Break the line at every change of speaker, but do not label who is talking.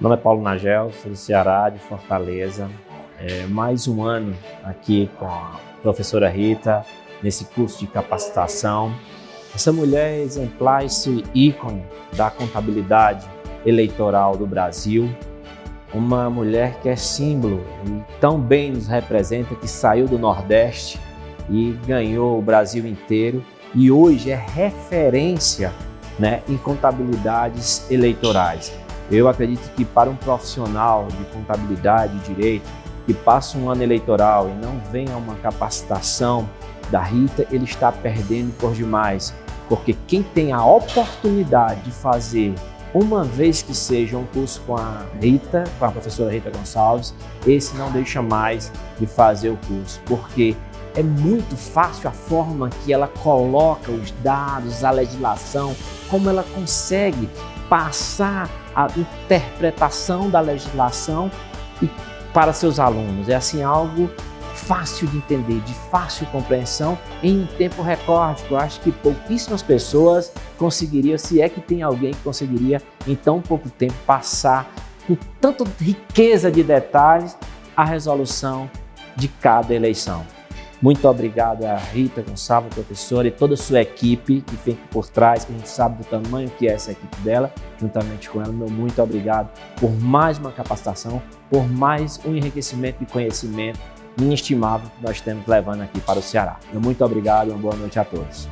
Meu nome é Paulo Nagel, sou do Ceará, de Fortaleza. É, mais um ano aqui com a professora Rita, nesse curso de capacitação. Essa mulher é exemplar, esse ícone da contabilidade eleitoral do Brasil. Uma mulher que é símbolo e tão bem nos representa, que saiu do Nordeste e ganhou o Brasil inteiro e hoje é referência né, em contabilidades eleitorais. Eu acredito que para um profissional de contabilidade e direito que passa um ano eleitoral e não venha uma capacitação da Rita, ele está perdendo por demais. Porque quem tem a oportunidade de fazer uma vez que seja um curso com a Rita, com a professora Rita Gonçalves, esse não deixa mais de fazer o curso, porque é muito fácil a forma que ela coloca os dados, a legislação, como ela consegue passar a interpretação da legislação para seus alunos. É assim algo fácil de entender, de fácil compreensão em um tempo recorde. Eu acho que pouquíssimas pessoas conseguiriam, se é que tem alguém que conseguiria em tão pouco tempo passar com tanta riqueza de detalhes a resolução de cada eleição. Muito obrigado a Rita Gonçalves, professora, e toda a sua equipe que fica por trás, que a gente sabe do tamanho que é essa equipe dela, juntamente com ela. Meu muito obrigado por mais uma capacitação, por mais um enriquecimento de conhecimento inestimável que nós estamos levando aqui para o Ceará. Meu muito obrigado e uma boa noite a todos.